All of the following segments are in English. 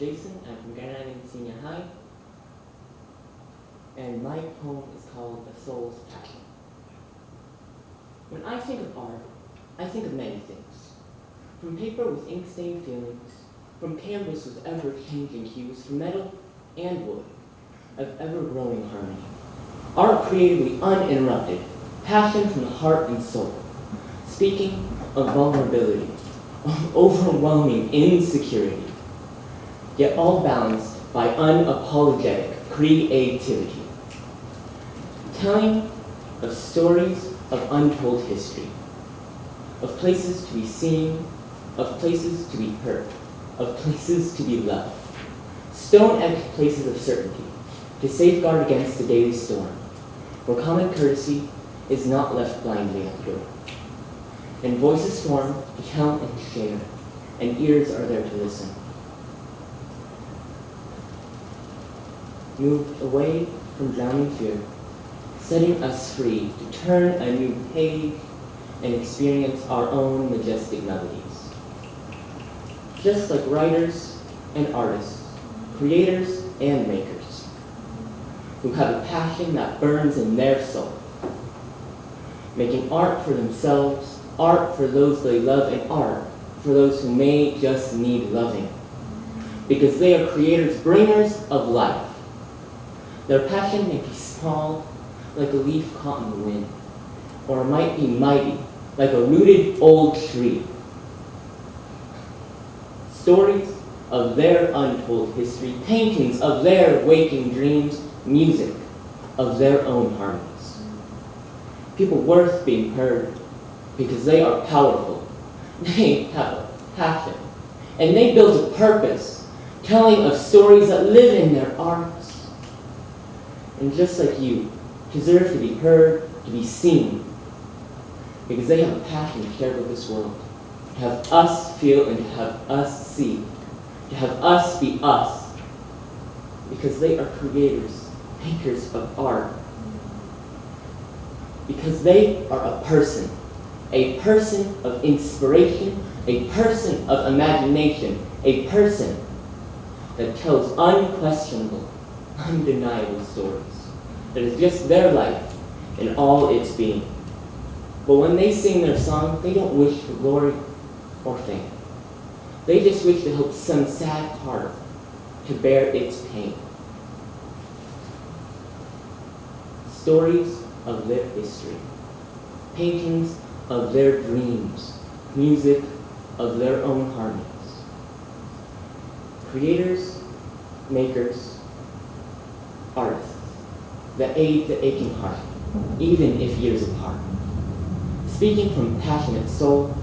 Jason. I'm from grade 9 in senior high. And my poem is called The Soul's Passion. When I think of art, I think of many things. From paper with ink-stained feelings, from canvas with ever-changing hues, from metal and wood, of ever-growing harmony. Art creatively uninterrupted, passion from the heart and soul. Speaking of vulnerability, of overwhelming insecurity, yet all balanced by unapologetic creativity. Telling of stories of untold history, of places to be seen, of places to be heard, of places to be loved. Stone-etched places of certainty, to safeguard against the daily storm, where common courtesy is not left blindly at the door. And voices form to tell and share, and ears are there to listen. Moved away from drowning fear, setting us free to turn a new page and experience our own majestic melodies. Just like writers and artists, creators and makers, who have a passion that burns in their soul, making art for themselves, art for those they love, and art for those who may just need loving. Because they are creators, bringers of life. Their passion may be small, like a leaf caught in the wind, or it might be mighty, like a rooted old tree. Stories of their untold history, paintings of their waking dreams, music of their own harmonies. People worth being heard because they are powerful. They have a passion. And they build a purpose, telling of stories that live in their arts. And just like you, deserve to be heard, to be seen, because they have a passion to care about this world, to have us feel and to have us see, to have us be us, because they are creators, makers of art, because they are a person, a person of inspiration, a person of imagination, a person that tells unquestionable, undeniable stories. That is just their life in all its being. But when they sing their song, they don't wish for glory or fame. They just wish to help some sad heart to bear its pain. Stories of their history, paintings of their dreams, music of their own harmonies. Creators, makers, artists that aid the aching heart, even if years apart. Speaking from passionate soul,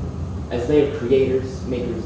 as they are creators, makers,